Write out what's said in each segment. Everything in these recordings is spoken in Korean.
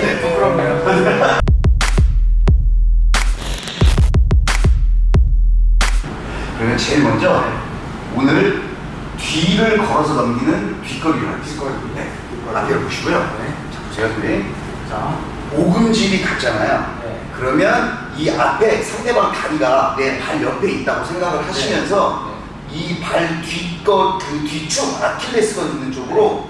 네, 부끄럽네요. 그러면 제일 먼저 오늘 뒤를 걸어서 넘기는 하겠습니다. 뒷거리. 네. 뒷거리. 앞에 보시고요. 네. 자, 보세요, 선생님. 자, 오금질이 같잖아요. 네. 그러면 이 앞에 상대방 다리가 내 발 옆에 있다고 생각을 하시면서 이 발 뒷것 그 뒤쪽 아킬레스건 있는 쪽으로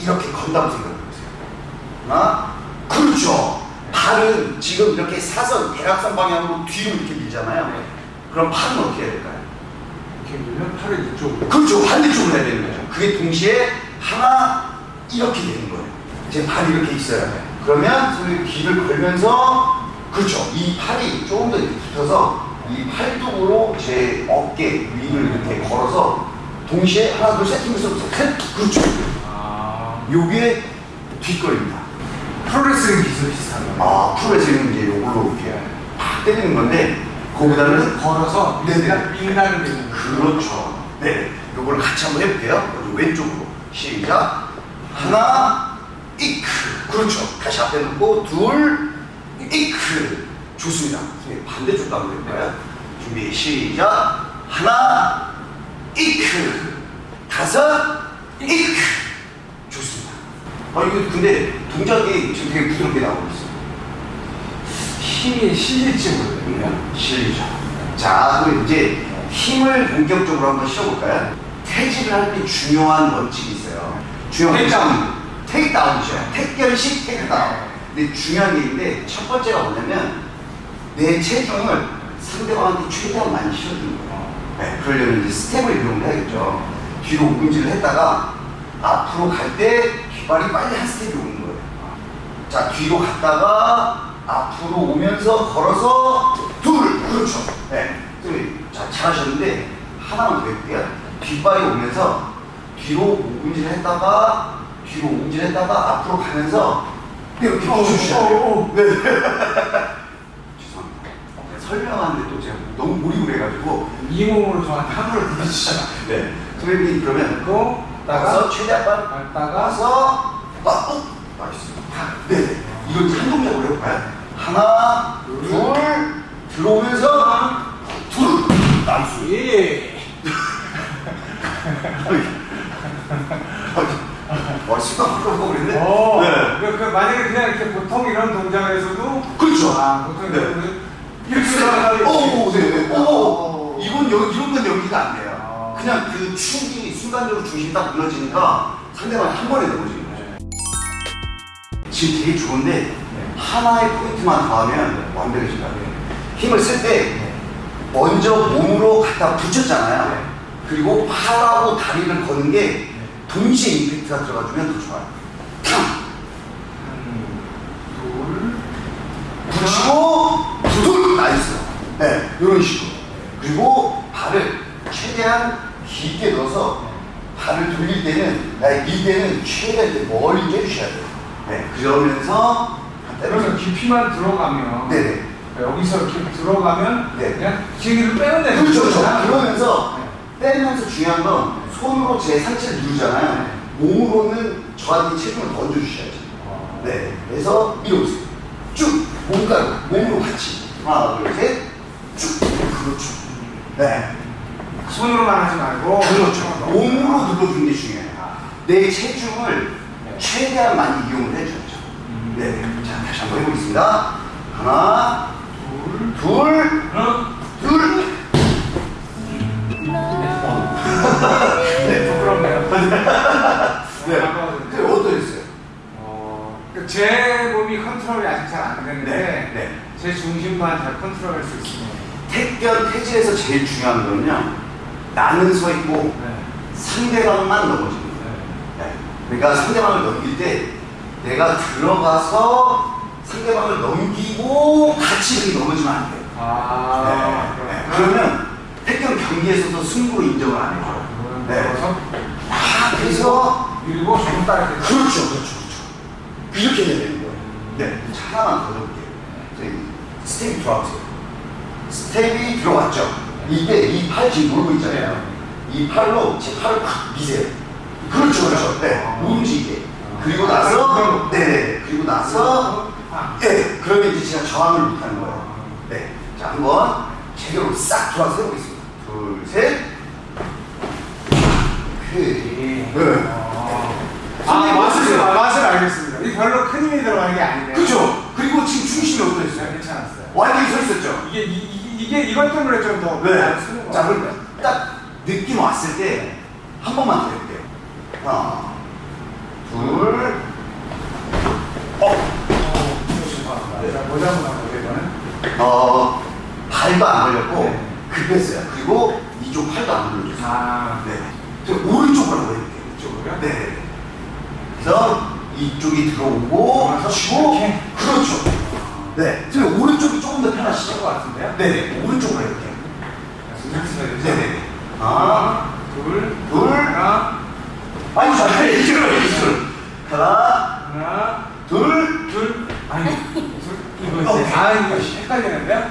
이렇게 건다고 생각해보세요. 하나, 그렇죠. 발은 지금 이렇게 사선 대각선 방향으로 뒤로 이렇게 밀잖아요. 네. 그럼 팔은 어떻게 해야 될까요? 이렇게 밀면 팔을 이쪽으로. 그렇죠. 반대쪽으로 해야 되는 거죠. 그게 동시에 하나 이렇게 되는 거예요. 제 발이 이렇게 있어요. 그러면 손을 귀를 걸면서 그렇죠. 이 팔이 조금 더 이렇게 붙어서 이 팔뚝으로 제 어깨 위를 이렇게 걸어서 동시에 하나 둘셋 힘을 써서 셋 그렇죠. 아, 요게 뒷거리입니다. 프로레슬링 기술 비슷한 거예요. 아 프로레슬링은 이제 요걸로 이렇게 팍 때리는 건데 거기다는 걸어서 네네. 내는 거예요. 그렇죠. 네. 요걸 같이 한번 해볼게요. 왼쪽으로. 시작. 하나, 이크. 그렇죠. 다시 앞에 놓고, 둘, 이크. 좋습니다. 반대쪽도 한번 해볼까요? 준비, 시작. 하나, 이크. 다섯, 이크. 좋습니다. 아, 이거 근데 동작이 지금 되게 부드럽게 나오고 있어요. 힘이 실릴지 모르겠네요. 실리죠. 자, 그럼 이제 힘을 본격적으로 한번 실어볼까요? 퇴질을 할때 중요한 원칙이 있어요. 중요한 테이크다운. 테이크다운이죠. 택견식 테이크다운. 근데 중요한 게 있는데 첫 번째가 뭐냐면 내 체중을 상대방한테 최대한 많이 실어주는 거예요. 네, 그러려면 이제 스텝을 이용을 해야겠죠. 뒤로 오금질을 했다가 앞으로 갈 때 뒷발이 빨리 한 스텝이 오는 거예요. 자 뒤로 갔다가 앞으로 오면서 걸어서 둘 그렇죠. 네 선생님, 자 잘하셨는데 하나만 더 해볼게요. 뒷발이 오면서 뒤로 오금질 했다가 뒤로 오금질 했다가 앞으로 가면서 이렇게 붙여주셔야 돼요. 네. 죄송합니다. 네, 설명하는데 또 제가 너무 몰입을 해가지고 이 몸으로 저한테 하루를 부딪히잖아. 네. 선생님 그러면 그리고 나가서 최대한 빨리 갔다가 가서 아, 어? 네네. 이걸 한 동작으로 해볼까요? 하나, 둘, 들어오면서 둘, 나이스. 예. 와, 순간 바꿔보고 그랬네. 어. 네. 그, 그 만약에 그냥 이렇게 보통 이런 동작을 해서도 그렇죠. 아 보통 네. 이런 이렇게 들어가서 오, 네, 네. 오, 오. 이건 여, 이런 건 연기가 안 돼요. 아. 그냥 그 축이 순간적으로 중심이 딱 무너지니까 상대방이 한 번에 넘어지는 거죠. 지금 되게 좋은데 하나의 포인트만 더하면 같아요. 힘을 쓸 때 먼저 몸으로 갖다 붙였잖아요. 네. 그리고 팔하고 다리를 거는 게 동시에 임팩트가 들어가주면 더 좋아요. 탕! 붙이고 두둘 nice. 네, 이런 식으로. 그리고 발을 최대한 깊게 넣어서 발을 돌릴 때는 나의 밀 때는 최대한 멀리 빼주셔야 돼요. 네, 그러면서 그러면 깊이만 들어가면 네네. 여기서 이렇게 들어가면 네. 그냥 기기를 되는 그렇죠, 그렇죠. 그러면서 빼면서 중요한 건 손으로 제 상체를 누르잖아요. 몸으로는 저한테 체중을 더 얹어주셔야죠. 어. 네. 그래서 이러세요. 쭉 몸가루 몸으로 같이 하나 둘 셋. 쭉 그렇죠. 네. 손으로만 하지 말고 그렇죠. 몸으로 눌러주는 게 중요해요. 내 체중을 네. 최대한 많이 이용을 해줘야죠. 음. 네. 자 다시 한번 해보겠습니다. 하나, 둘, 둘, 하나, 둘. 네, 부끄럽네요. 네. 네, 어떠셨어요? 어, 그제 몸이 컨트롤이 아직 잘 안 되는데 네, 네. 제 중심만 잘 컨트롤할 수 있으면 택견 태질에서 제일 중요한 거는요. 나는 서 있고 네. 상대방만 넘어지는 네. 네. 그러니까 상대방을 넘길 때 내가 들어가서 상대방을 넘기고 같이 넘어지면 안 돼요. 아, 네. 네. 그러면 택견 경기에서도 승부로 인정을 안 해줘요. 그러면 네. 아, 그래서 밀고 조금 따라 그렇죠, 그렇죠, 그렇죠. 이렇게 해야 되는 거예요. 네, 자, 하나만 더 해볼게요. 저희 스텝이 들어가세요. 스텝이 들어왔죠. 이때 이 팔 지금 놀고 있잖아요. 이 팔로 제 팔을 확 미세요. 그렇죠, 그렇죠. 네, 못 움직이게. 그리고 나서 정도. 네. 그리고 나서 아. 예. 그러면 이제 제가 저항을 못하는 거예요. 네. 자 한번 제대로 싹 돌아서 해보겠습니다. 둘, 셋. 오케이. 네. 아, 맛을, 아, 맛을 알겠습니다. 이 별로 큰 힘이 들어가는 게 아니네요. 그죠? 그리고 지금 중심이 네, 어떠셨어요? 괜찮았어요. 완전히 서 있었죠? 이게, 이, 이, 이게 이것 때문에 좀 더 네. 쓰는 거 자. 그럼 딱 느낌 왔을 때 한 번만 더 해볼게요. 하나, 둘, 어, 어, 이거는. 어, 발도 안 걸렸고 네. 급했어요. 그리고 이쪽 팔도 안 걸려줬어요. 아, 네. 저 오른쪽으로 해볼게요. 이쪽으로요? 네. 그래서 이쪽이 들어오고 치고 이렇게? 그렇죠. 네. 지금 오른쪽이 조금 더 편하시죠? 것 같은데요? 네. 오른쪽으로 해볼게요. 네. 네네. 하나, 둘, 둘. 하나, 아니 잠깐 이쪽으로 이쪽으로. 하나, 하나, 둘. 둘, 아니, 둘, 이거 아, 이거 헷갈리는데요?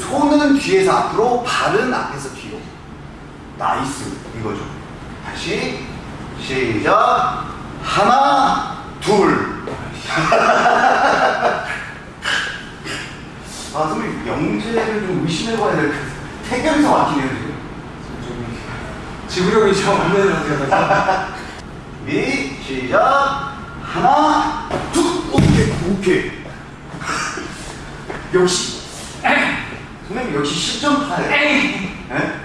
손은 뒤에서 앞으로, 발은 앞에서 뒤로. nice. 이거죠. 다시 시작. 하나, 둘. 아, 선생님 영재를 좀 의심해봐야 될 것 같아요. 태경에서 막히네요 지금. 좀 지구력이 좀 없는 상태여서. 준비 시작. 하나, 둘. 오케이, 오케이. 역시 선생님 역시 실전파예요. 에이! 예?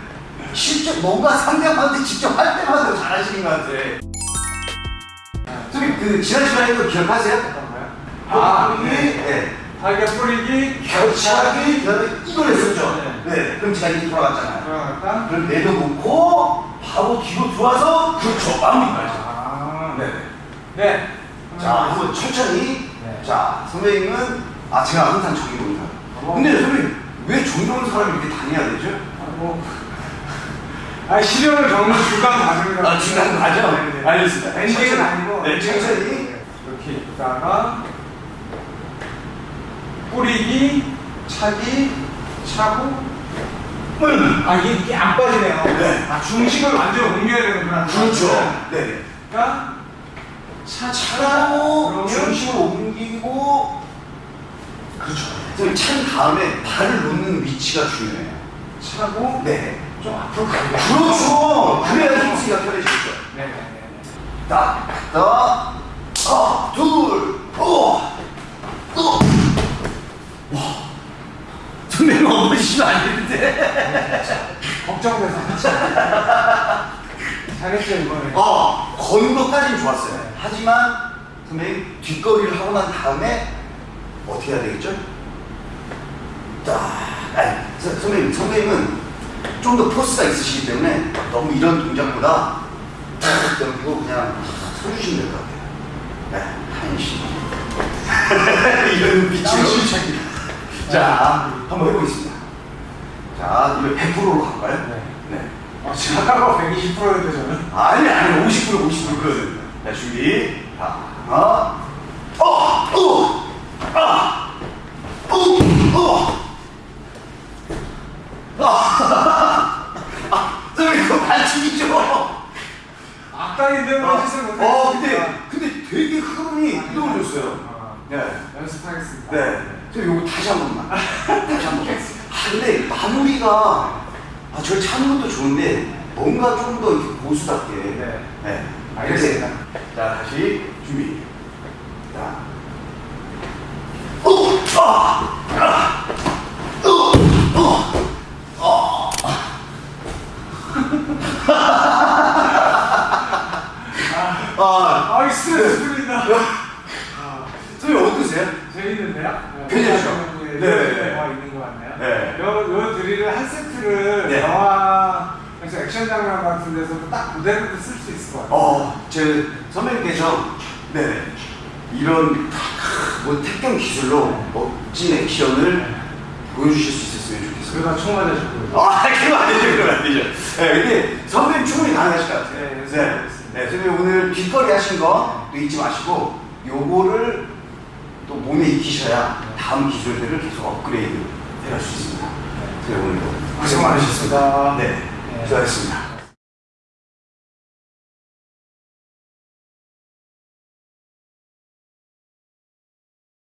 실전 뭔가 상대방한테 직접 할 때마다 잘하시는 것 같아. 선생님 그 지난 시간에 도 기억하세요? 어떤가요? 아, 네. 네. 네. 달걀 뿌리기, 겹치하기 그다음에 이걸 했었죠. 네. 네. 그럼 제가 이렇게 돌아갔잖아요. 들어갔다. 그럼 내려놓고 바로 뒤로 들어와서 그렇죠 마무리까지. 아, 네. 네. 자 한번 천천히. 네. 자 선생님은 아 제가 항상 보는 사람. 어. 근데 선생님 왜 보는 사람이 이렇게 다녀야 되죠? 아, 뭐. 아, 시련을 겪는 중간 과정이라고. 아, 중간 과정? 네, 네. 알겠습니다. 엔딩은. 아니고. 네, 천천히. 이렇게 있다가, 뿌리기, 차기, 차고, 음. 아, 이게, 이게 안 빠지네요. 네. 아, 중심을 완전 옮겨야 되는구나. 그렇죠. 네. 그러니까, 차, 차고 그러면 중심을 옮기고 그렇죠. 찬 다음에 발을 놓는 위치가 중요해요. 차고, 네. 좀 앞으로 가야 돼. 그렇죠. 그래야 힘쓰기가 편해지죠. 네, 네, 네. 딱, 딱, 아, 둘, 어, 어. 와, 선배님 어머니시면 안 되는데. 걱정돼서. 잘했죠, 이번에. 어, 거는 것까지는 좋았어요. 하지만 선배님 뒷거리를 하고 난 다음에 어떻게 해야 되겠죠? 딱, 아니, 서- 선배님, 선배님은 좀 더 포스가 있으시기 때문에 너무 이런 동작보다 딱 넘기고 그냥 서주시면 될 것 같아요. 네, 한심. 이런. 한심차기. 자, 한번 해보겠습니다. 자, 이거 100%로 갈까요? 네. 네. 어, 지금 아까가 120%였는데 저는. 아니 아니 50% 50% 그거든. 자 준비. 자 하나. 어, 어, 아, 어, 어. 아, 아, 선생님 그거 반칙이죠. 어, 왜 짓을 못해? 어, 근데 근데 되게 흐름이 이동해졌어요. 아, 네. 연습하겠습니다. 네. 저 요거 다시 한 번만. 다시 한 번만. 아, 근데 마무리가 아, 저를 찾는 것도 좋은데 뭔가 좀 더 고수답게. 네. 네. 알겠습니다. 자, 다시 준비. 자. 오! 아! 아! 어! 어! 아, 아, 이스트레스 풀린다. 선생님 어떠세요? 재밌는데요? 괜찮죠? 네, 네. 네. 영화 있는 것 같네요. 네. 요, 요 드릴을 한 세트를 네. 장면 같은 데서도 딱 무대로도 쓸수 있을 것 같아요. 어, 제 선배님께서 네 이런 뭐 택경 기술로 멋진 액션을 보여주실 수 있었으면 좋겠어요. 그러다 총 맞으셨고요. 아, 그건 아니죠, 그건 아니죠. 네, 근데 선배님 충분히 가능하실 것 같아요. 네, 네, 네, 선배님 오늘 뒷거리 하신 거또 잊지 마시고 요거를 또 몸에 익히셔야 다음 기술들을 계속 업그레이드 할수 있습니다. 네, 오늘도 고생 많으셨습니다. 네, 네. 수고하셨습니다.